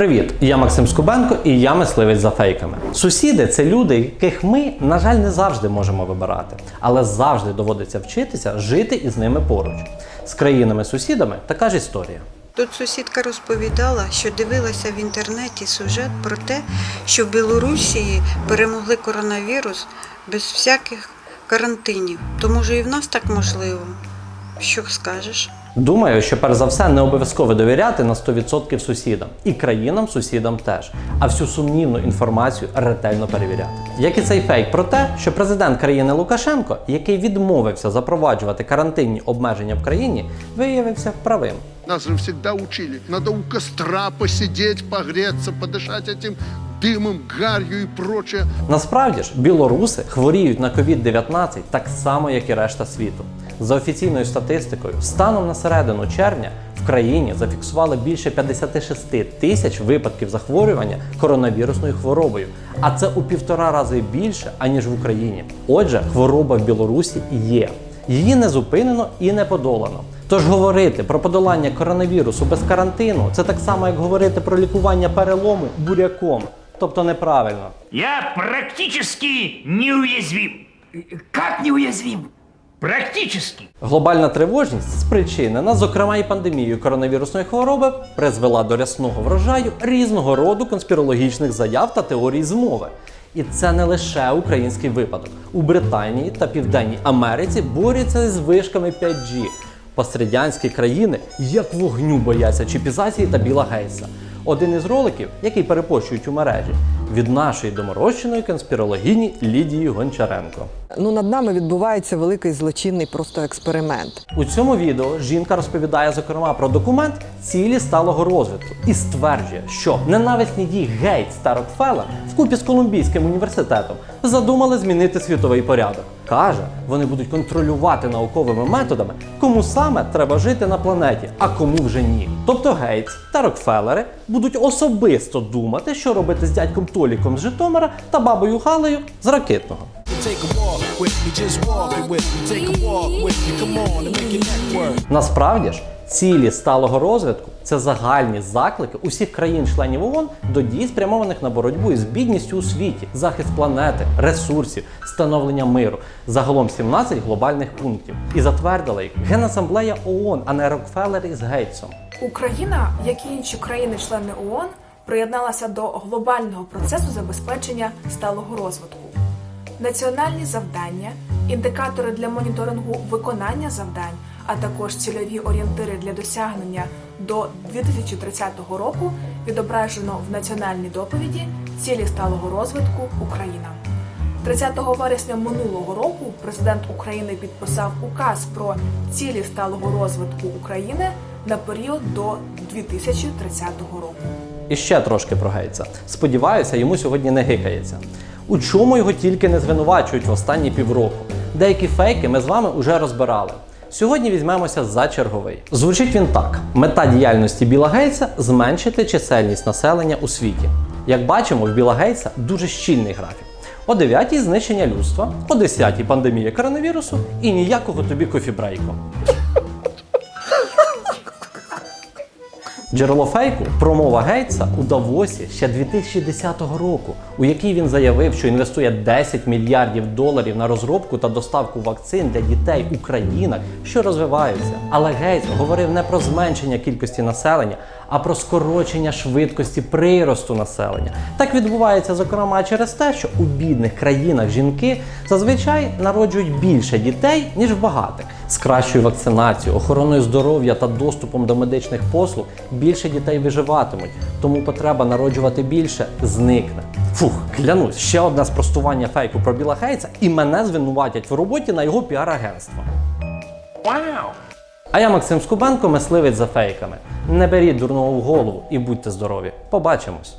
Привіт, я Максим Скубенко і я мисливець за фейками. Сусіди це люди, яких ми, на жаль, не завжди можемо вибирати, але завжди доводиться вчитися жити із ними поруч. З країнами-сусідами така ж історія. Тут сусідка розповідала, що дивилася в інтернеті сюжет про те, що в Білорусі перемогли коронавірус без всяких карантинів. То може і в нас так можливо? Що скажеш? Думаю, що перш за все не обов'язково довіряти на 100% сусідам і країнам-сусідам теж, а всю сумнівну інформацію ретельно перевіряти. Як і цей фейк про те, що президент країни Лукашенко, який відмовився запроваджувати карантинні обмеження в країні, виявився правим. Нас же всегда учили. Надо у костра посидеть, погреться, подышать этим дымом, гарью и прочее. Насправді ж, білоруси хворіють на COVID-19 так само, як і решта світу. За офіційною статистикою, станом на середину червня в країні зафіксували більше 56 тисяч випадків захворювання коронавірусною хворобою, а це у півтора рази більше аніж в Україні. Отже, хвороба в Білорусі є. Її не зупинено і не подолано. Тож говорити про подолання коронавірусу без карантину це так само, як говорити про лікування перелому буряком, тобто неправильно. Я практически неуязвим. Как неуязвим? Практически. Глобальна тривожність, спричинена, зокрема і пандемією коронавірусної хвороби, призвела до рясного врожаю різного роду конспірологічних заяв та теорій змови. І це не лише український випадок. У Британії та Південній Америці борються з вишками 5G. Пострадянські країни як вогню бояться чіпізації та Біла Гейтса. Один із роликів, який перепощують у мережі, від нашої доморощеної конспірологині Лідії Гончаренко. Ну, над нами відбувається великий злочинний просто експеримент. У цьому відео жінка розповідає зокрема про документ цілі сталого розвитку і стверджує, що ненависні дії Гейтс та Рокфеллер вкупі з Колумбійським університетом задумали змінити світовий порядок. Каже, вони будуть контролювати науковими методами, кому саме треба жити на планеті, а кому вже ні. Тобто Гейтс та Рокфеллери будуть особисто думати, що робити з дядьком Толіком з Житомира та бабою Галею з ракетного. Насправді ж, цілі сталого розвитку це загальні заклики усіх країн-членів ООН до дій, спрямованих на боротьбу із бідністю у світі, захист планети, ресурсів, становлення миру. Загалом 17 глобальних пунктів. І затвердила їх Генасамблея ООН, а не Рокфеллер із Гейтсом. Україна, як і інші країни-члени ООН, приєдналася до глобального процесу забезпечення сталого розвитку. Національні завдання, індикатори для моніторингу виконання завдань, а також цільові орієнтири для досягнення до 2030 року відображено в національній доповіді Цілі сталого розвитку Україна. 30 вересня минулого року президент України підписав указ про цілі сталого розвитку України на період до 2030 року. І ще трошки про Гейтса. Сподіваюся, йому сьогодні не гикається. У чому його тільки не звинувачують в останні півроку. Деякі фейки ми з вами уже розбирали. Сьогодні візьмемося за черговий. Звучить він так: мета діяльності Біла Гейтса зменшити чисельність населення у світі. Як бачимо, в Біла Гейтса дуже щільний графік. О 9 знищення людства, о 10 пандемія коронавірусу і ніякого тобі кофібрейку. Джерело фейку промова Гейтса у Давосі ще 2010 року, у якій він заявив, що інвестує 10 мільярдів доларів на розробку та доставку вакцин для дітей у країнах, що розвиваються. Але Гейтс говорив не про зменшення кількості населення, а про скорочення швидкості приросту населення. Так відбувається, зокрема, через те, що у бідних країнах жінки зазвичай народжують більше дітей, ніж в багатих. З кращою вакцинацією, охороною здоров'я та доступом до медичних послуг більше дітей виживатимуть, тому потреба народжувати більше зникне. Фух, клянусь, ще одне спростування фейку про Біла Гейтса і мене звинуватять в роботі на його піар-агентство. Wow. А я Максим Скубенко, мисливець за фейками. Не беріть дурного в голову і будьте здорові. Побачимось!